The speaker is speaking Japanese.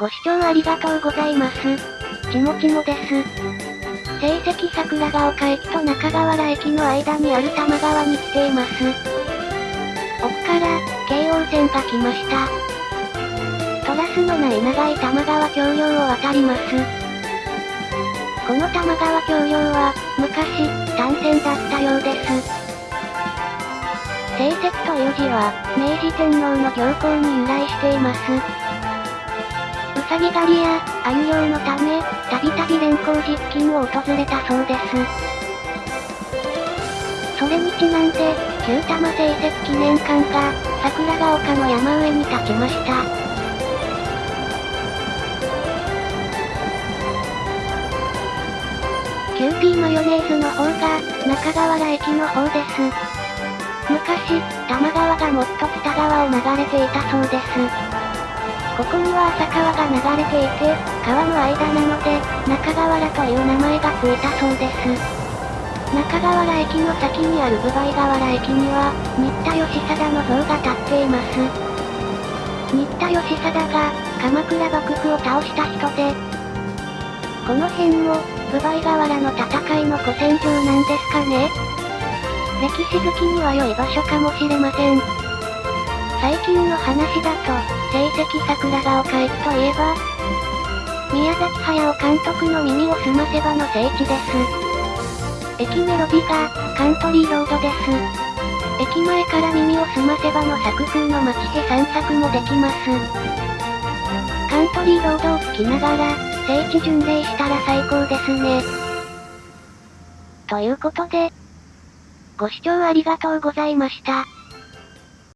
ご視聴ありがとうございます。ちもちもです。成績桜ヶ丘駅と中川原駅の間にある玉川に来ています。奥から、京王線が来ました。トラスのない長い玉川橋梁を渡ります。この玉川橋梁は、昔、単線だったようです。成績という字は、明治天皇の行幸に由来しています。ウサギ狩りや、鮎漁のため、たびたび連光寺付近を訪れたそうです。それにちなんで、旧多摩聖蹟記念館が、桜ヶ丘の山上に立ちました。キューピーマヨネーズの方が、中川原駅の方です。昔、多摩川がもっと北側を流れていたそうです。ここには浅川が流れていて、川の間なので、中川原という名前がついたそうです。中川原駅の先にある部梅河原駅には、新田義貞の像が立っています。新田義貞が、鎌倉幕府を倒した人で、この辺も、部梅河原の戦いの古戦場なんですかね歴史好きには良い場所かもしれません。最近の話だと、成績桜ヶ丘駅といえば、宮崎駿監督の耳を澄ませばの聖地です。駅メロディが、カントリーロードです。駅前から耳を澄ませばの作風の街へ散策もできます。カントリーロードを聞きながら、聖地巡礼したら最高ですね。ということで、ご視聴ありがとうございました。